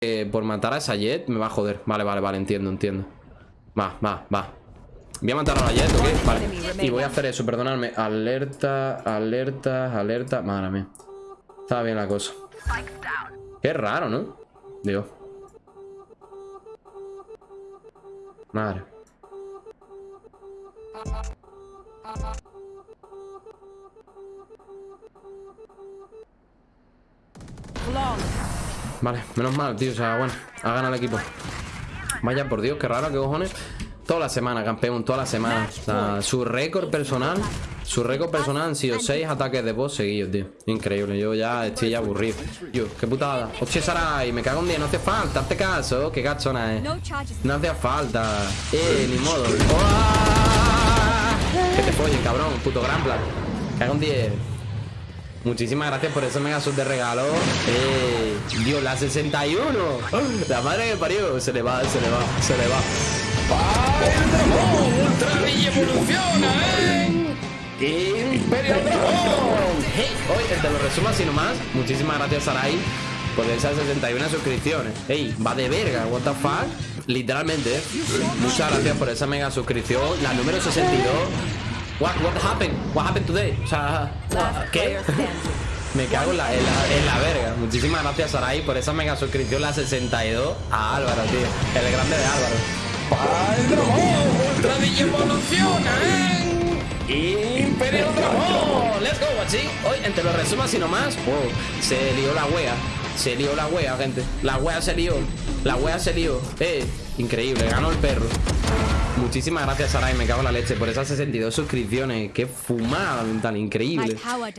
que por matar a esa Jet me va a joder. Vale, vale, vale, entiendo, entiendo. Va, va, va. Voy a matar a la Jet, ¿ok? Vale. Y voy a hacer eso, perdonadme. Alerta, alerta, alerta. Madre mía. Estaba bien la cosa. Qué raro, ¿no? Digo. Madre. Vale, menos mal, tío. O sea, bueno, ha ganado el equipo. Vaya, por Dios, qué raro, qué cojones. Toda la semana, campeón, toda la semana. O sea, su récord personal. Su récord personal han sido 6 ataques de boss seguidos, tío. Increíble, yo ya estoy ya aburrido. Yo, qué putada. Hostia, Sarai, me cago en día, no hace falta, hazte caso. Qué gachona, eh. No hace falta. Eh, ni modo. Que te follen, cabrón, puto gran plan. Cago en 10. Muchísimas gracias por ese mega sub de regalo. Eh, Dios, la 61. La madre que parió. Se le va, se le va, se le va. ¡El dragón! ¡Ultra y evoluciona, eh! ¡Imperio Dragón! Hey, hoy te lo resumo así nomás. Muchísimas gracias, Sarai, por esas 61 suscripciones. Ey, va de verga, what the fuck. Literalmente. Muchas gracias por esa mega suscripción. La número 62. What, what happened? What happened today? O sea, ¿qué? Me cago en la, en, la, en la verga. Muchísimas gracias, Sarai, por esa mega suscripción, la 62. A Álvaro, tío. El grande de Álvaro. ¡Para el dragón! ¡Ultra evoluciona, eh! ¡Imperio Dragón! ¡Let's go, guachi! Hoy, entre los resumos y nomás, wow, se lió la wea. Se lió la wea, gente. La wea se lió. La wea se lió. Eh, increíble, ganó el perro. Muchísimas gracias, Sarai, me cago en la leche por esas 62 suscripciones. Qué fumada mental, increíble.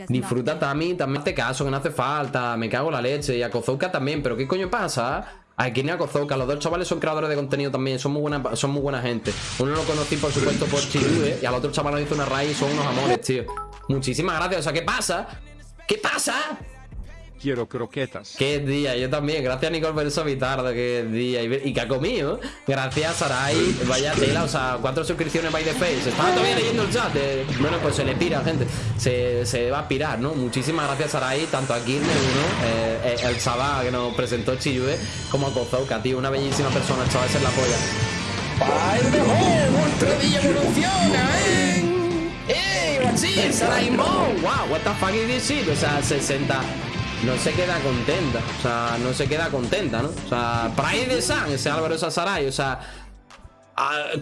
Disfruta también, también te caso, que no hace falta. Me cago en la leche. Y a Kozouka también, pero ¿qué coño pasa? Aquí ni a Kozouka, los dos chavales son creadores de contenido también, son muy buena, son muy buena gente. Uno lo conocí, por supuesto, por Chirube, y al otro chaval hizo una raíz, son unos amores, tío. Muchísimas gracias. O sea, ¿qué pasa? ¿Qué pasa? Quiero croquetas. Qué día, yo también. Gracias, Nicole, por eso tarde. Qué día. ¿Y qué ha comido? Gracias, Sarai. Vaya tela, o sea, cuatro suscripciones by the face. Estaba todavía leyendo el chat. Eh. Bueno, pues se le pira, gente. Se, se, va a pirar, ¿no? Muchísimas gracias, Sarai. Tanto a Kirne, uno, eh, eh, el chaval que nos presentó Chiyue, como a Kozouka, tío. Una bellísima persona. El chaval es la polla. ¡Ay, mejor! ¡Ultra evoluciona, eh! ¡Eh! ¡Sarai Mo! ¡Wow! ¿What the fuck is this shit? O sea, 60 no se queda contenta. O sea, no se queda contenta, ¿no? O sea, Pride de San, ese Álvaro Sasaray. O sea,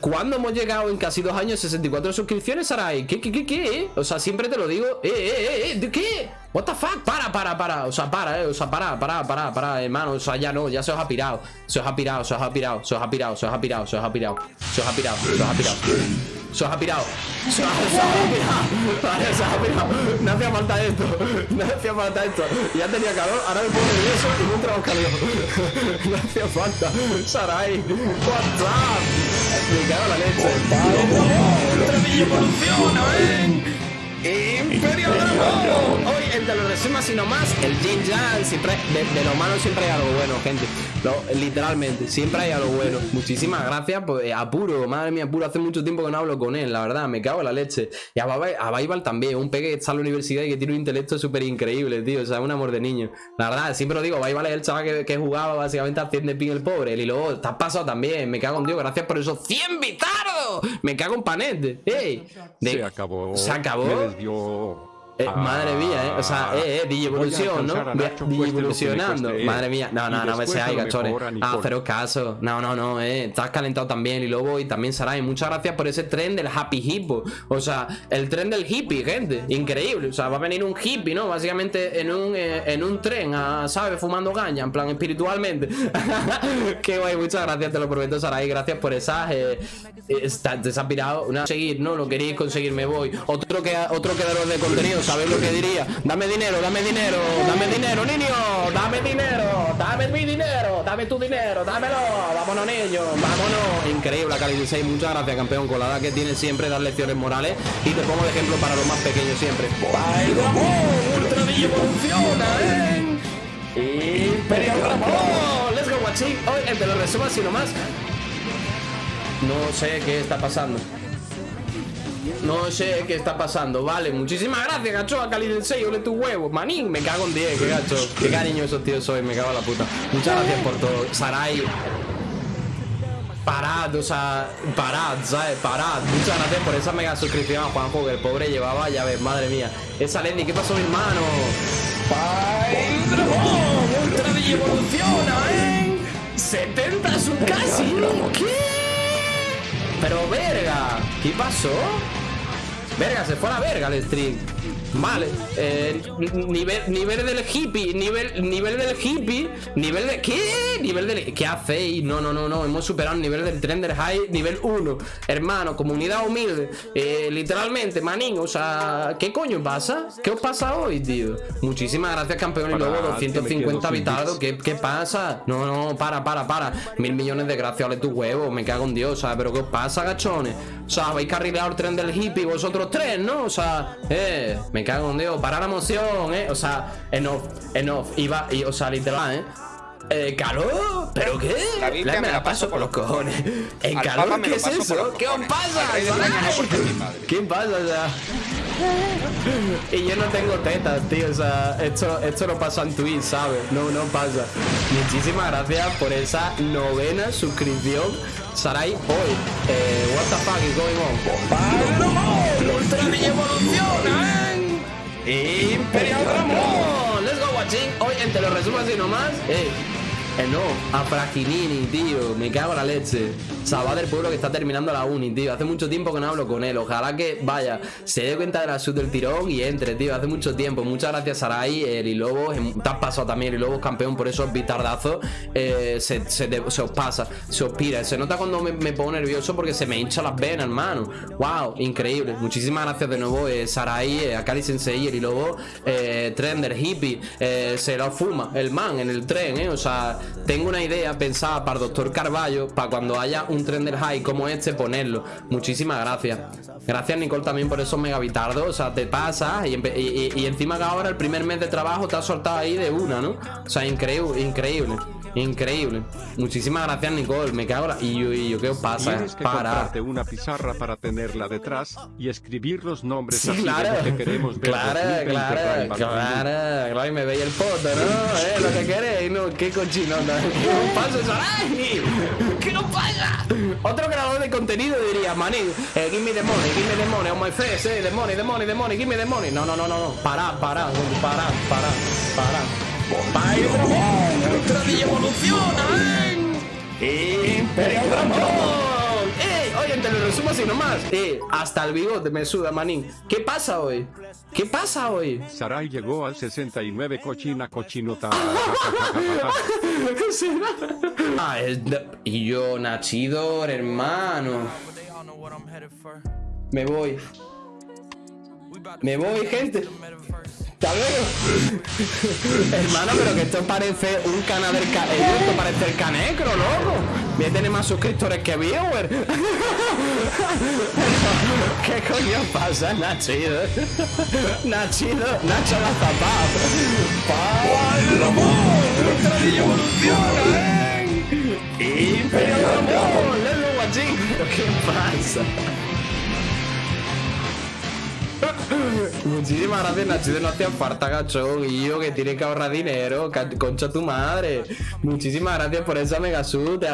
¿cuándo hemos llegado en casi dos años 64 suscripciones, Saray? ¿Qué, qué, qué, qué? O sea, siempre te lo digo. ¿Eh, eh, eh, eh? ¿De qué? What the fuck? Para, para, para. O sea, para, eh. O sea, para, para, para, para, hermano. O sea, ya no, ya se os ha pirado. Se os ha pirado, se os ha pirado, se os ha pirado, se os ha pirado, se os ha pirado. Se os ha pirado, se os ha pirado. Se os ha pirado. Se os ha, pirado. Vale, se os ha pirado. No hacía falta esto. No hacía falta esto. Ya tenía calor. Ahora me pongo nervioso y no entramos calor. No hacía falta. Sarai. What's up? Me en la leche. ¡Ultra evoluciona! ¡Imperio Dragón! Hoy, entre los resumos y no más, el Jin Jan siempre, de, de, lo malo siempre hay algo bueno, gente. literalmente, siempre hay algo bueno. Muchísimas gracias, pues, apuro, madre mía, apuro. Hace mucho tiempo que no hablo con él, la verdad, me cago en la leche. Y a, a también, un peque que está en la universidad y que tiene un intelecto súper increíble, tío. O sea, un amor de niño. La verdad, siempre lo digo, Baibal es el chaval que, que jugaba básicamente a 100 de pin el pobre. Y luego, estás pasado también, me cago en Dios, gracias por esos 100 bitardos. Me cago en panete. ¡Ey! se acabó. Se acabó. Eh, madre mía, ¿eh? O sea, eh, eh, Evolución, ¿no? Evolucionando. Madre mía. No, no, no me seáis, gachones. Ah, caso. No, no, no, eh. Estás calentado también. Y luego, y también Sarai. Muchas gracias por ese tren del Happy Hippo. O sea, el tren del hippie, gente. Increíble. O sea, va a venir un hippie, ¿no? Básicamente en un, eh, en un tren, a, ¿sabes? Fumando gaña, en plan espiritualmente. Qué guay, muchas gracias, te lo prometo, Sarai. Gracias por esas. Eh, está, te has pirado. Una, seguir, ¿no? Lo queréis conseguir, me voy. Otro que otro creador de contenido ¿sabes lo que diría? Dame dinero, dame dinero, dame dinero, niño, dame dinero, dame mi dinero, dame tu dinero, dámelo, vámonos niño, vámonos. Increíble, Cali 16, muchas gracias campeón, con la edad que tiene siempre dar lecciones morales y te pongo de ejemplo para los más pequeños siempre. ¡Ay, Ramón! ¡Ultra evoluciona, eh! ¡Imperio Ramón! ¡Let's go, guachi! Hoy, el de los resumos y más. No sé qué está pasando. No sé qué está pasando. Vale, muchísimas gracias, gacho. A Cali del 6, ole tu huevo. Manín, me cago en 10, qué gacho. Qué cariño esos tíos soy, me cago en la puta. Muchas gracias por todo. Sarai. Parad, o sea, parad, ¿sabes? Parad. Muchas gracias por esa mega suscripción a Juanjo, que el pobre llevaba, ya ves, madre mía. Esa Lenny, ¿qué pasó, mi hermano? ¡Ultra de evoluciona, eh! 70 un casi. ¿Qué? Pero verga, ¿qué pasó? Verga, se fue a la verga el stream. Vale, eh, nivel, nivel del hippie, nivel, nivel del hippie, nivel de... ¿Qué? Nivel del... ¿Qué hacéis? No, no, no, no, hemos superado el nivel del Trender High, nivel 1. Hermano, comunidad humilde, eh, literalmente, manín, o sea, ¿qué coño pasa? ¿Qué os pasa hoy, tío? Muchísimas gracias, campeón y luego 250 habitados, ¿Qué, ¿Qué pasa? No, no, para, para, para. Mil millones de gracias, ole tu huevo, me cago en Dios, ¿sabes? Pero ¿qué os pasa, gachones? O sea, habéis carrileado el tren del hippie vosotros tres, ¿no? O sea, eh, me cago en Dios, para la emoción, ¿eh? O sea, enough, enough, iba, y, o sea, literal, ¿eh? Eh, ¿Calor? ¿Pero qué? La Biblia me la paso por los cojones. ¿En calor? ¿Qué es eso? ¿Qué os pasa? ¿Qué pasa? O sea... y yo no tengo tetas, tío. O sea, esto, esto no pasa en Twitch, ¿sabes? No, no pasa. Muchísimas gracias por esa novena suscripción. Sarai hoy. Eh, what the fuck is going on? ¡Ultra Ninja evoluciona, eh! ¡Imperial Ramón! Let's go watching. Hoy en te lo resumo así nomás. Eh. Eh, no, a Fraginini, tío. Me cago en la leche. Salva del pueblo que está terminando la uni, tío. Hace mucho tiempo que no hablo con él. Ojalá que, vaya, se dé cuenta de la sud del tirón y entre, tío. Hace mucho tiempo. Muchas gracias, Sarai. El Ilobo, te has pasado también. El Ilobo campeón por esos bitardazos. Eh, se, os pasa, se os pira. Se nota cuando me, pongo nervioso porque se me hincha las venas, hermano. Wow, increíble. Muchísimas gracias de nuevo, eh, Sarai, eh, Akari Sensei, el Ilobo, eh, Trender, Hippie. Eh, se lo fuma el man en el tren, eh. O sea, tengo una idea pensada para el doctor Carballo, para cuando haya un trender high como este, ponerlo. Muchísimas gracias. Gracias, Nicole, también por esos megabitardos. O sea, te pasa y, y, encima que ahora el primer mes de trabajo te has soltado ahí de una, ¿no? O sea, increíble, increíble. Increíble. Muchísimas gracias, Nicole. Me cago la... Y yo, y yo ¿qué os pasa? Tienes que para... comprarte una pizarra para tenerla detrás y escribir los nombres sí, claro. que queremos ver. Claro, claro, claro, Y me veis el foto, ¿no? ¿Eh? Lo que queréis, ¿no? Qué cochino, ¿no? ¿Qué os pasa, Sarai? ¿Qué nos pasa? Otro creador de contenido diría, maní, eh, give me the money, give me the money on my face, eh, the money, the money, the money, give me the money. No, no, no, no, no. Pará, pará, pará, pará, pará. ¡Pai Dragón! ¡Ultra evoluciona! ¿eh? ¡Imperial Dragón! Así nomás. ¡Eh! Hasta el bigote me suda, manín. ¿Qué pasa hoy? ¿Qué pasa hoy? Sarai llegó al 69 cochina cochinota. ah, Y yo, Nachidor, hermano. Me voy. Me voy, gente. Hermano, pero que esto parece un canal del ca esto parece el canecro, loco. Voy a tener más suscriptores que viewer. ¿Qué coño pasa, Nachido? Nachido, Nacho la zapata. ¡Pal amor! ¡Ultradillo evoluciona, eh! ¡Imperio Ramón! ¡Lelo guachín! ¿Qué pasa? Muchísimas gracias, Nachito. No hacía falta, yo que tiene que ahorrar dinero. Concha tu madre. Muchísimas gracias por esa mega